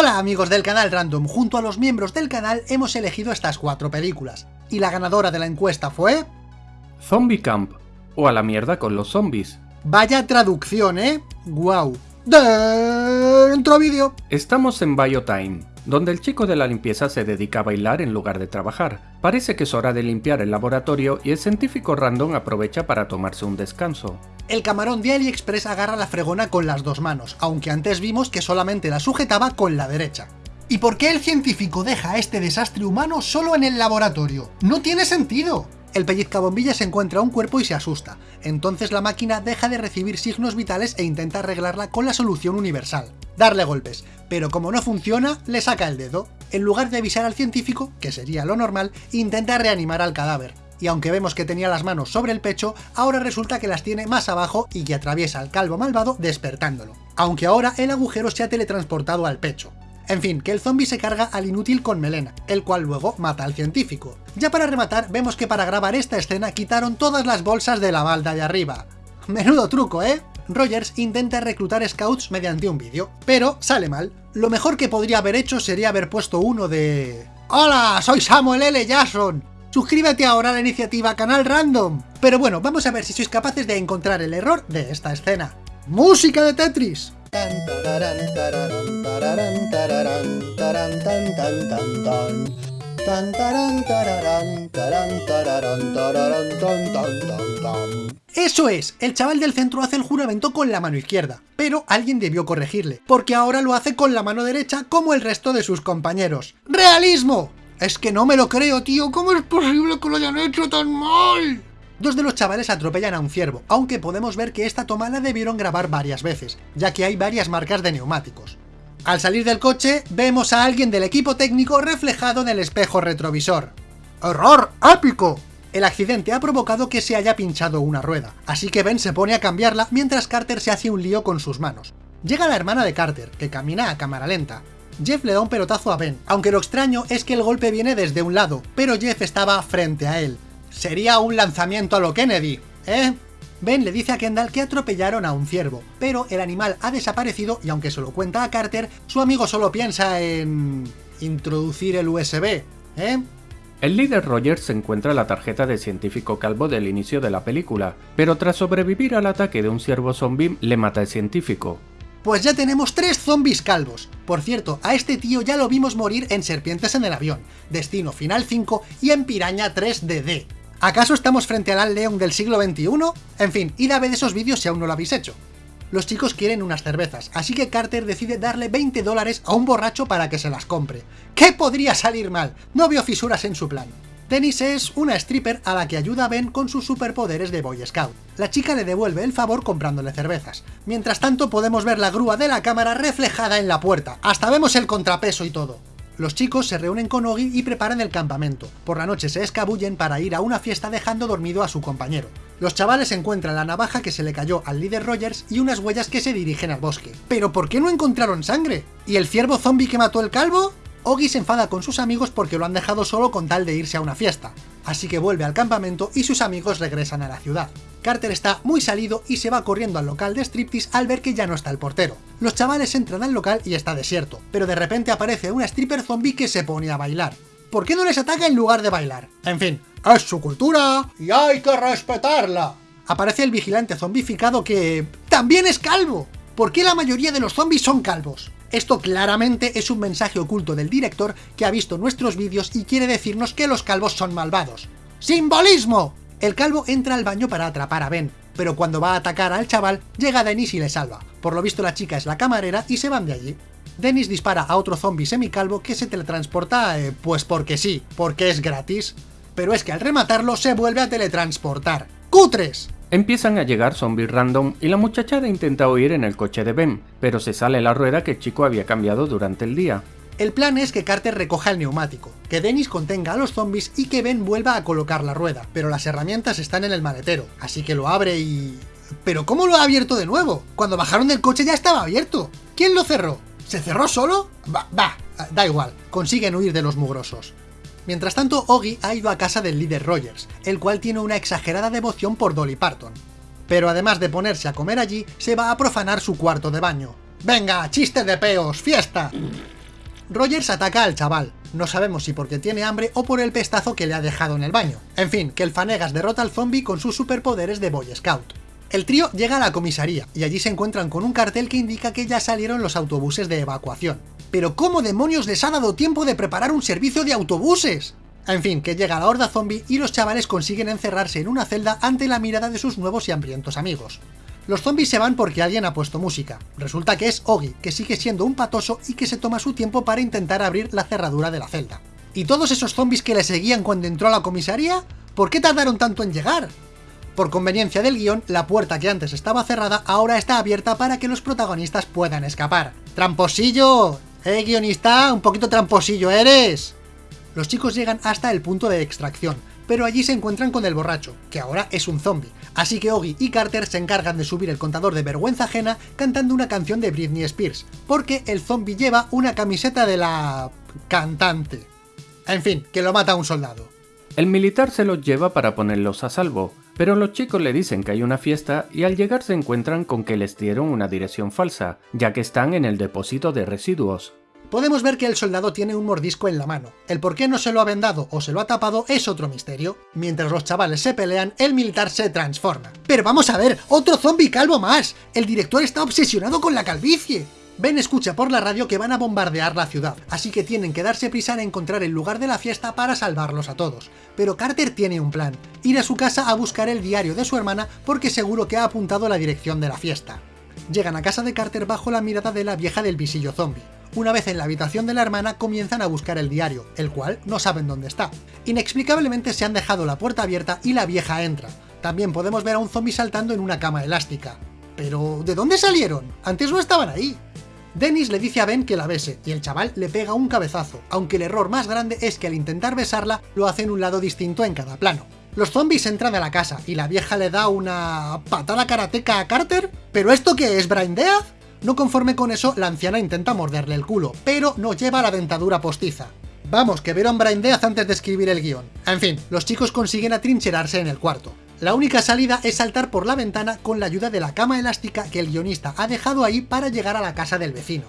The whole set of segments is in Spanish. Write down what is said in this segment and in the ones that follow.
Hola amigos del canal Random, junto a los miembros del canal hemos elegido estas cuatro películas, y la ganadora de la encuesta fue... Zombie Camp, o a la mierda con los zombies. Vaya traducción, ¿eh? ¡Guau! Dentro vídeo. Estamos en Biotime, donde el chico de la limpieza se dedica a bailar en lugar de trabajar. Parece que es hora de limpiar el laboratorio y el científico random aprovecha para tomarse un descanso. El camarón de AliExpress agarra la fregona con las dos manos, aunque antes vimos que solamente la sujetaba con la derecha. ¿Y por qué el científico deja este desastre humano solo en el laboratorio? ¡No tiene sentido! El pellizcabombilla se encuentra un cuerpo y se asusta, entonces la máquina deja de recibir signos vitales e intenta arreglarla con la solución universal, darle golpes, pero como no funciona, le saca el dedo. En lugar de avisar al científico, que sería lo normal, intenta reanimar al cadáver, y aunque vemos que tenía las manos sobre el pecho, ahora resulta que las tiene más abajo y que atraviesa al calvo malvado despertándolo. Aunque ahora el agujero se ha teletransportado al pecho. En fin, que el zombie se carga al inútil con melena, el cual luego mata al científico. Ya para rematar, vemos que para grabar esta escena quitaron todas las bolsas de la balda de arriba. Menudo truco, ¿eh? Rogers intenta reclutar scouts mediante un vídeo, pero sale mal. Lo mejor que podría haber hecho sería haber puesto uno de... ¡Hola! Soy Samuel L. Jackson. Suscríbete ahora a la iniciativa Canal Random. Pero bueno, vamos a ver si sois capaces de encontrar el error de esta escena. ¡Música de Tetris! Eso es, el chaval del centro hace el juramento con la mano izquierda, pero alguien debió corregirle, porque ahora lo hace con la mano derecha como el resto de sus compañeros. ¡Realismo! Es que no me lo creo, tío, ¿cómo es posible que lo hayan hecho tan mal? Dos de los chavales atropellan a un ciervo, aunque podemos ver que esta toma la debieron grabar varias veces, ya que hay varias marcas de neumáticos. Al salir del coche, vemos a alguien del equipo técnico reflejado en el espejo retrovisor. ¡Error épico! El accidente ha provocado que se haya pinchado una rueda, así que Ben se pone a cambiarla mientras Carter se hace un lío con sus manos. Llega la hermana de Carter, que camina a cámara lenta, Jeff le da un pelotazo a Ben, aunque lo extraño es que el golpe viene desde un lado, pero Jeff estaba frente a él. Sería un lanzamiento a lo Kennedy, ¿eh? Ben le dice a Kendall que atropellaron a un ciervo, pero el animal ha desaparecido y aunque se lo cuenta a Carter, su amigo solo piensa en... introducir el USB, ¿eh? El líder Rogers encuentra la tarjeta de científico calvo del inicio de la película, pero tras sobrevivir al ataque de un ciervo zombie, le mata el científico. Pues ya tenemos tres zombies calvos. Por cierto, a este tío ya lo vimos morir en Serpientes en el avión, Destino Final 5 y en Piraña 3DD. ¿Acaso estamos frente al León del siglo XXI? En fin, id a ver esos vídeos si aún no lo habéis hecho. Los chicos quieren unas cervezas, así que Carter decide darle 20 dólares a un borracho para que se las compre. ¿Qué podría salir mal? No veo fisuras en su plan. Dennis es una stripper a la que ayuda Ben con sus superpoderes de Boy Scout. La chica le devuelve el favor comprándole cervezas. Mientras tanto podemos ver la grúa de la cámara reflejada en la puerta, hasta vemos el contrapeso y todo. Los chicos se reúnen con Ogi y preparan el campamento. Por la noche se escabullen para ir a una fiesta dejando dormido a su compañero. Los chavales encuentran la navaja que se le cayó al líder Rogers y unas huellas que se dirigen al bosque. ¿Pero por qué no encontraron sangre? ¿Y el ciervo zombie que mató el calvo? Ogi se enfada con sus amigos porque lo han dejado solo con tal de irse a una fiesta, así que vuelve al campamento y sus amigos regresan a la ciudad. Carter está muy salido y se va corriendo al local de striptease al ver que ya no está el portero. Los chavales entran al local y está desierto, pero de repente aparece una stripper zombie que se pone a bailar. ¿Por qué no les ataca en lugar de bailar? En fin, es su cultura y hay que respetarla. Aparece el vigilante zombificado que... ¡también es calvo! ¿Por qué la mayoría de los zombies son calvos? Esto claramente es un mensaje oculto del director que ha visto nuestros vídeos y quiere decirnos que los calvos son malvados. ¡Simbolismo! El calvo entra al baño para atrapar a Ben, pero cuando va a atacar al chaval, llega Dennis y le salva. Por lo visto la chica es la camarera y se van de allí. Dennis dispara a otro zombie semicalvo que se teletransporta, eh, pues porque sí, porque es gratis. Pero es que al rematarlo se vuelve a teletransportar. ¡Cutres! Empiezan a llegar zombies random y la muchachada intenta huir en el coche de Ben, pero se sale la rueda que el chico había cambiado durante el día. El plan es que Carter recoja el neumático, que Dennis contenga a los zombies y que Ben vuelva a colocar la rueda, pero las herramientas están en el maletero, así que lo abre y... ¿Pero cómo lo ha abierto de nuevo? Cuando bajaron del coche ya estaba abierto. ¿Quién lo cerró? ¿Se cerró solo? Va, va, da igual, consiguen huir de los mugrosos. Mientras tanto, Oggy ha ido a casa del líder Rogers, el cual tiene una exagerada devoción por Dolly Parton. Pero además de ponerse a comer allí, se va a profanar su cuarto de baño. ¡Venga, chiste de peos, fiesta! Rogers ataca al chaval, no sabemos si porque tiene hambre o por el pestazo que le ha dejado en el baño. En fin, que el Fanegas derrota al zombie con sus superpoderes de Boy Scout. El trío llega a la comisaría, y allí se encuentran con un cartel que indica que ya salieron los autobuses de evacuación. ¿Pero cómo demonios les ha dado tiempo de preparar un servicio de autobuses? En fin, que llega la horda zombie y los chavales consiguen encerrarse en una celda ante la mirada de sus nuevos y hambrientos amigos. Los zombies se van porque alguien ha puesto música. Resulta que es Ogi, que sigue siendo un patoso y que se toma su tiempo para intentar abrir la cerradura de la celda. ¿Y todos esos zombies que le seguían cuando entró a la comisaría? ¿Por qué tardaron tanto en llegar? Por conveniencia del guion, la puerta que antes estaba cerrada ahora está abierta para que los protagonistas puedan escapar. ¡Tramposillo! ¡Eh, guionista! ¡Un poquito tramposillo eres! Los chicos llegan hasta el punto de extracción, pero allí se encuentran con el borracho, que ahora es un zombie, así que Oggy y Carter se encargan de subir el contador de vergüenza ajena cantando una canción de Britney Spears, porque el zombie lleva una camiseta de la... cantante. En fin, que lo mata un soldado. El militar se los lleva para ponerlos a salvo, pero los chicos le dicen que hay una fiesta y al llegar se encuentran con que les dieron una dirección falsa, ya que están en el depósito de residuos podemos ver que el soldado tiene un mordisco en la mano. El por qué no se lo ha vendado o se lo ha tapado es otro misterio. Mientras los chavales se pelean, el militar se transforma. Pero vamos a ver, otro zombie calvo más. El director está obsesionado con la calvicie. Ben escucha por la radio que van a bombardear la ciudad, así que tienen que darse prisa en encontrar el lugar de la fiesta para salvarlos a todos. Pero Carter tiene un plan, ir a su casa a buscar el diario de su hermana porque seguro que ha apuntado la dirección de la fiesta. Llegan a casa de Carter bajo la mirada de la vieja del visillo zombie. Una vez en la habitación de la hermana comienzan a buscar el diario, el cual no saben dónde está. Inexplicablemente se han dejado la puerta abierta y la vieja entra. También podemos ver a un zombie saltando en una cama elástica. Pero, ¿de dónde salieron? Antes no estaban ahí. Dennis le dice a Ben que la bese, y el chaval le pega un cabezazo, aunque el error más grande es que al intentar besarla, lo hace en un lado distinto en cada plano. Los zombies entran a la casa, y la vieja le da una... patada karateca a Carter. ¿Pero esto qué es, Death? No conforme con eso, la anciana intenta morderle el culo, pero no lleva la dentadura postiza. Vamos, que vieron Death antes de escribir el guion. En fin, los chicos consiguen atrincherarse en el cuarto. La única salida es saltar por la ventana con la ayuda de la cama elástica que el guionista ha dejado ahí para llegar a la casa del vecino.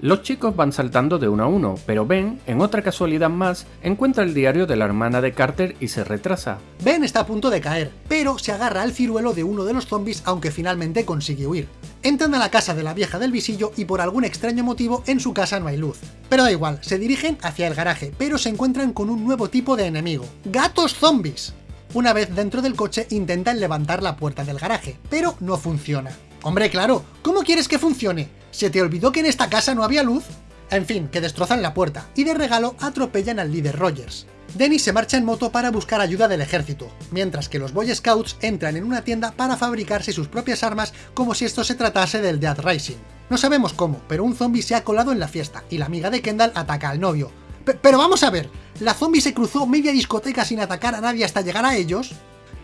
Los chicos van saltando de uno a uno, pero Ben, en otra casualidad más, encuentra el diario de la hermana de Carter y se retrasa. Ben está a punto de caer, pero se agarra al ciruelo de uno de los zombies aunque finalmente consigue huir. Entran a la casa de la vieja del visillo y por algún extraño motivo en su casa no hay luz. Pero da igual, se dirigen hacia el garaje, pero se encuentran con un nuevo tipo de enemigo, gatos zombies. Una vez dentro del coche intentan levantar la puerta del garaje, pero no funciona. Hombre, claro, ¿cómo quieres que funcione? ¿Se te olvidó que en esta casa no había luz? En fin, que destrozan la puerta, y de regalo atropellan al líder Rogers. Dennis se marcha en moto para buscar ayuda del ejército, mientras que los Boy Scouts entran en una tienda para fabricarse sus propias armas como si esto se tratase del Dead Rising. No sabemos cómo, pero un zombie se ha colado en la fiesta, y la amiga de Kendall ataca al novio. Pero vamos a ver, ¿la zombie se cruzó media discoteca sin atacar a nadie hasta llegar a ellos?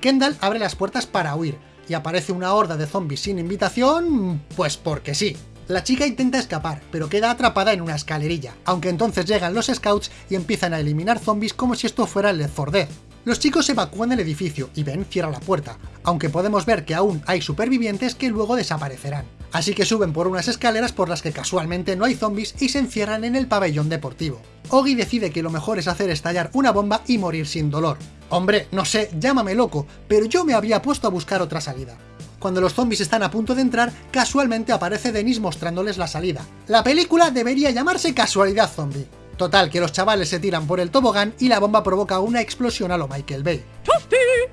Kendall abre las puertas para huir, y aparece una horda de zombies sin invitación, pues porque sí. La chica intenta escapar, pero queda atrapada en una escalerilla, aunque entonces llegan los scouts y empiezan a eliminar zombies como si esto fuera el Left 4 Dead. Los chicos evacúan el edificio y Ben cierra la puerta, aunque podemos ver que aún hay supervivientes que luego desaparecerán. Así que suben por unas escaleras por las que casualmente no hay zombies y se encierran en el pabellón deportivo. Ogi decide que lo mejor es hacer estallar una bomba y morir sin dolor. Hombre, no sé, llámame loco, pero yo me había puesto a buscar otra salida. Cuando los zombies están a punto de entrar, casualmente aparece Dennis mostrándoles la salida. La película debería llamarse Casualidad Zombie. Total, que los chavales se tiran por el tobogán y la bomba provoca una explosión a lo Michael Bay.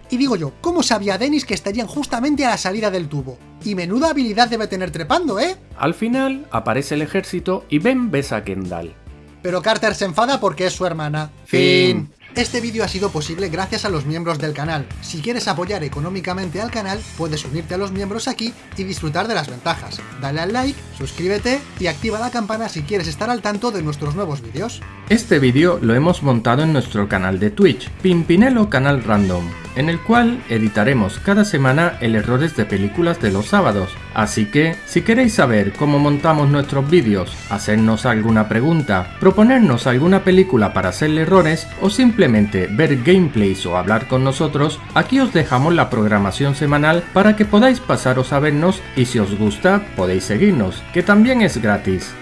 Y digo yo, ¿cómo sabía Dennis que estarían justamente a la salida del tubo? Y menuda habilidad debe tener trepando, ¿eh? Al final, aparece el ejército y Ben besa a Kendall. Pero Carter se enfada porque es su hermana. Fin. Este vídeo ha sido posible gracias a los miembros del canal. Si quieres apoyar económicamente al canal, puedes unirte a los miembros aquí y disfrutar de las ventajas. Dale al like, suscríbete y activa la campana si quieres estar al tanto de nuestros nuevos vídeos. Este vídeo lo hemos montado en nuestro canal de Twitch, Pimpinelo Canal Random en el cual editaremos cada semana el errores de películas de los sábados. Así que, si queréis saber cómo montamos nuestros vídeos, hacernos alguna pregunta, proponernos alguna película para hacerle errores o simplemente ver gameplays o hablar con nosotros, aquí os dejamos la programación semanal para que podáis pasaros a vernos y si os gusta podéis seguirnos, que también es gratis.